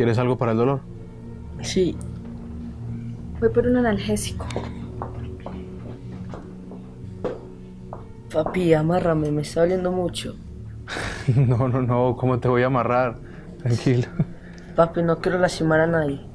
¿Quieres algo para el dolor? Sí. Voy por un analgésico. Papi, amárrame, me está doliendo mucho. No, no, no, ¿cómo te voy a amarrar? Tranquilo. Papi, no quiero lastimar a nadie.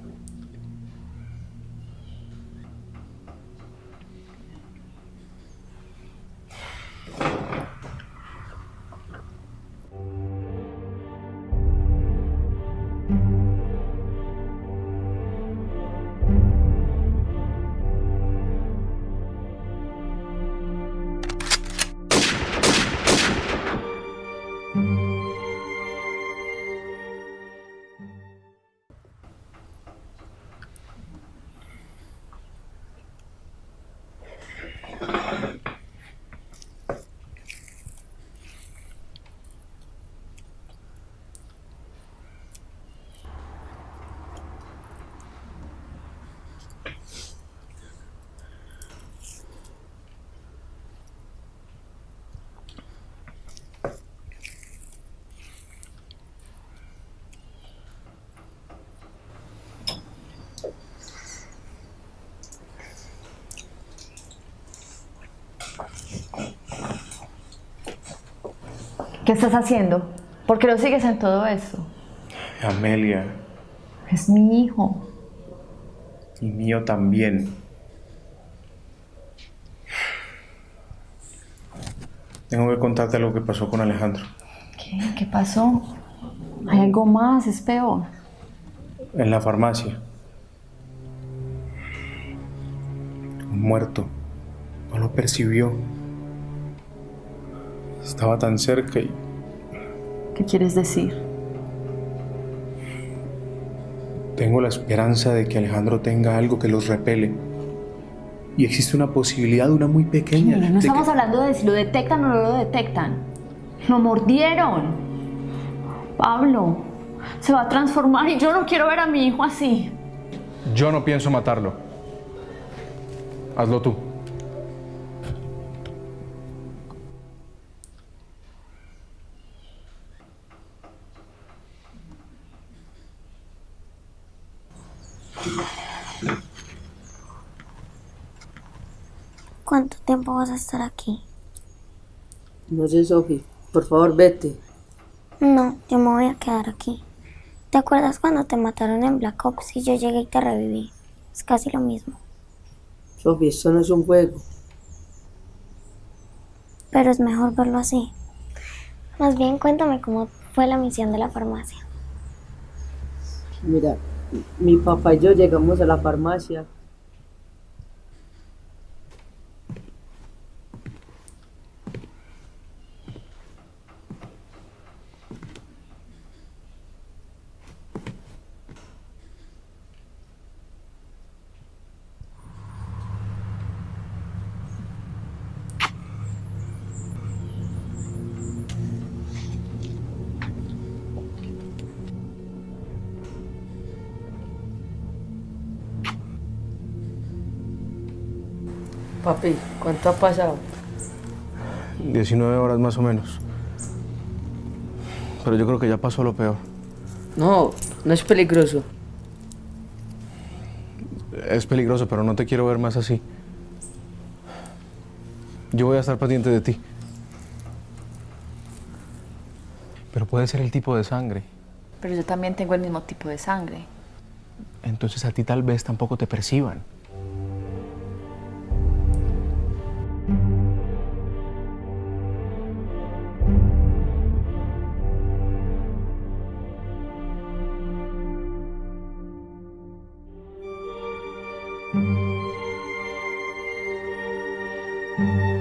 ¿Qué estás haciendo? ¿Por qué lo sigues en todo eso? Amelia, Es mi hijo. y mío también. Tengo que contarte lo que pasó con Alejandro. ¿Qué? ¿Qué pasó? Hay algo más, es peor. En la farmacia. Muerto. No lo percibió. Estaba tan cerca y ¿Qué quieres decir? tengo la esperanza de que Alejandro tenga algo que los repele. Y existe una posibilidad, una muy pequeña. No de que- estamos hablando de si lo detectan o no lo detectan. Lo mordieron. Pablo, se va a transformar y yo no quiero ver a mi hijo así. Yo no pienso matarlo. Hazlo tú. ¿Cuánto tiempo vas a estar aquí? No sé, Sofi. Por favor, vete. No, yo me voy a quedar aquí. ¿Te acuerdas cuando te mataron en Black Ops y yo llegué y te reviví? Es casi lo mismo. Sofi, esto no es un juego. Pero es mejor verlo así. Más bien cuéntame cómo fue la misión de la farmacia. Mira, mi papá y yo llegamos a la farmacia. Papi, ¿cuánto ha pasado? 19 horas más o menos. Pero yo creo que ya pasó lo peor. No, no es peligroso. Es peligroso, pero no te quiero ver más así. Yo voy a estar pendiente de ti. Pero puede ser el tipo de sangre. Pero yo también tengo el mismo tipo de sangre. Entonces a ti tal vez tampoco te perciban. thank you